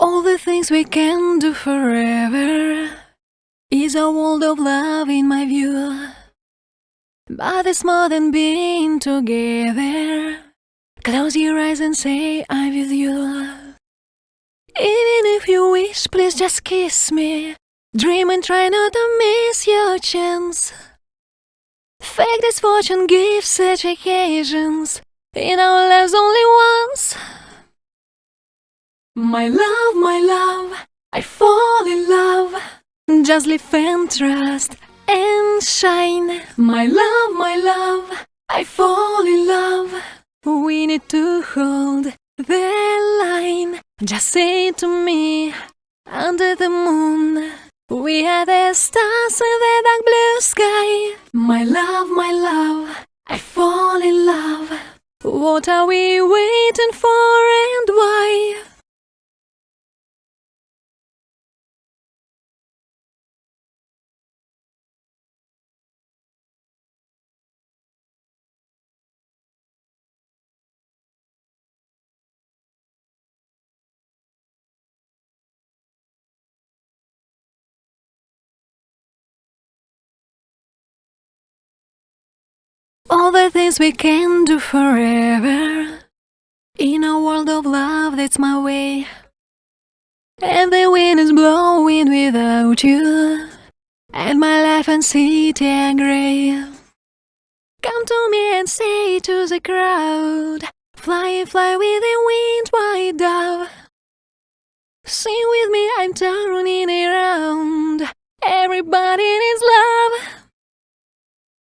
All the things we can do forever is a world of love in my view. But it's more than being together. Close your eyes and say I'm with you. Even if you wish, please just kiss me. Dream and try not to miss your chance. Fake this fortune gives such occasions in our lives My love, my love, I fall in love. Just live and trust and shine. My love, my love, I fall in love. We need to hold the line. Just say to me, under the moon. We are the stars in the dark blue sky. My love, my love, I fall in love. What are we waiting for All the things we can do forever. In a world of love, that's my way. And the wind is blowing without you. And my life and city are grey Come to me and say to the crowd Fly, fly with the wind, white dove. Sing with me, I'm turning around